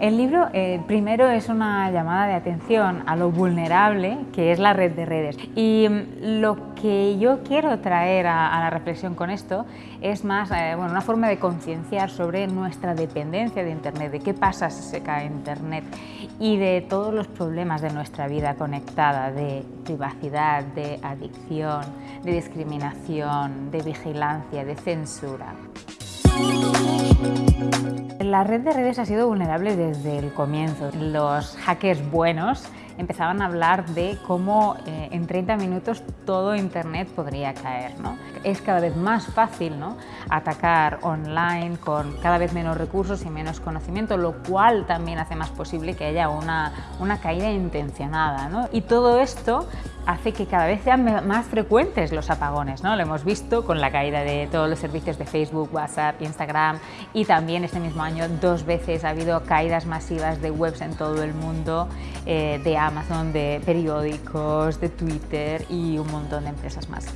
El libro eh, primero es una llamada de atención a lo vulnerable que es la red de redes y mm, lo que yo quiero traer a, la reflexión con esto es más eh, bueno, una forma de concienciar sobre nuestra dependencia de Internet, de qué pasa si se cae Internet y de todos los problemas de nuestra vida conectada, de privacidad, de adicción, de discriminación, de vigilancia, de censura. La red de redes ha sido vulnerable desde el comienzo. Los hackers buenos empezaban a hablar de cómo eh, en 30 minutos todo Internet podría caer. ¿no? Es cada vez más fácil ¿no? atacar online con cada vez menos recursos y menos conocimiento, lo cual también hace más posible que haya una, una caída intencionada. ¿no? Y todo esto hace que cada vez sean más frecuentes los apagones. ¿no? Lo hemos visto con la caída de todos los servicios de Facebook, WhatsApp, Instagram y también este mismo año dos veces ha habido caídas masivas de webs en todo el mundo, eh, de Amazon, de periódicos, de Twitter y un montón de empresas más.